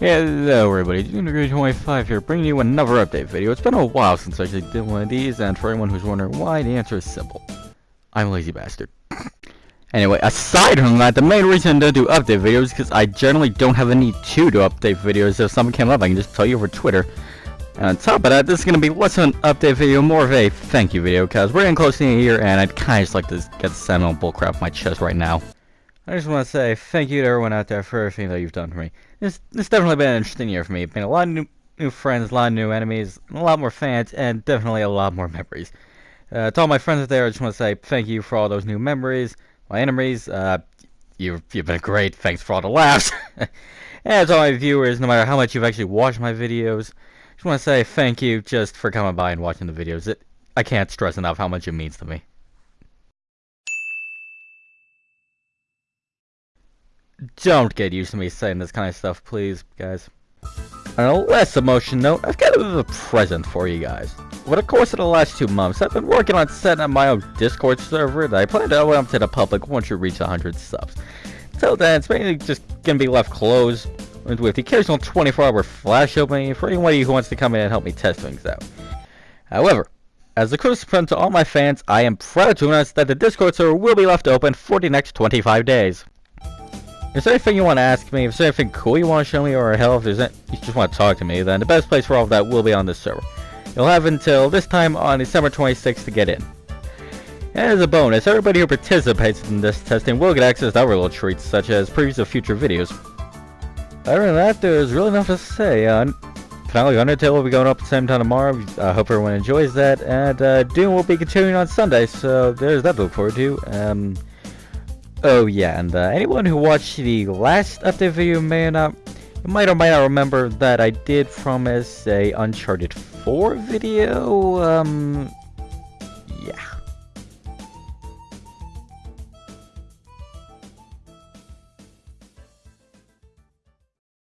Hello everybody, Degree25 here, bringing you another update video. It's been a while since I actually did one of these, and for anyone who's wondering why, the answer is simple. I'm a lazy bastard. anyway, aside from that, the main reason I don't do update videos is because I generally don't have a need to do update videos. If something came up, I can just tell you over Twitter. And on top of that, this is going to be less of an update video, more of a thank you video, because we're getting close to the year, and I'd kind of just like to get the sentimental bullcrap off my chest right now. I just want to say thank you to everyone out there for everything that you've done for me. It's, it's definitely been an interesting year for me. It's been a lot of new, new friends, a lot of new enemies, a lot more fans, and definitely a lot more memories. Uh, to all my friends out there, I just want to say thank you for all those new memories. My enemies, uh, you've, you've been great. Thanks for all the laughs. and to all my viewers, no matter how much you've actually watched my videos, I just want to say thank you just for coming by and watching the videos. It, I can't stress enough how much it means to me. Don't get used to me saying this kind of stuff, please, guys. On a less emotion note, I've got a bit of a present for you guys. Over the course of the last two months, I've been working on setting up my own Discord server that I plan to open up to the public once you reach 100 subs. Until then, it's mainly just gonna be left closed, with the occasional 24-hour flash opening for anybody who wants to come in and help me test things out. However, as a Christmas present to all my fans, I am proud to announce that the Discord server will be left open for the next 25 days. Is there anything you want to ask me? If there's anything cool you want to show me, or hell, if there's any, you just want to talk to me, then the best place for all of that will be on this server. You'll have until this time on December 26th to get in. And as a bonus, everybody who participates in this testing will get access to other little treats, such as previews of future videos. Other than that, there's really nothing to say. Uh, finally, Undertale will be going up at the same time tomorrow. I hope everyone enjoys that. And uh, Doom will be continuing on Sunday, so there's that to look forward to. Um, Oh yeah, and uh, anyone who watched the last update video may or not, might or might not remember that I did promise a Uncharted 4 video, um, yeah.